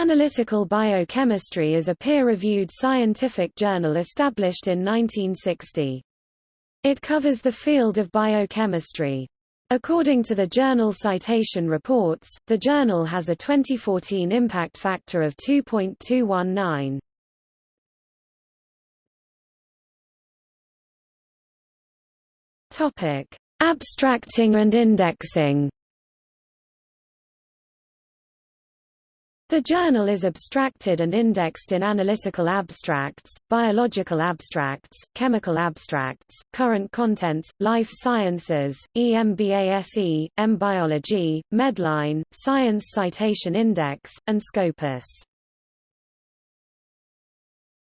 Analytical Biochemistry is a peer-reviewed scientific journal established in 1960. It covers the field of biochemistry. According to the Journal Citation Reports, the journal has a 2014 impact factor of 2.219. Topic: Abstracting and indexing. The journal is abstracted and indexed in analytical abstracts, biological abstracts, chemical abstracts, current contents, life sciences, EMBASE, EmBiology, Medline, Science Citation Index, and Scopus.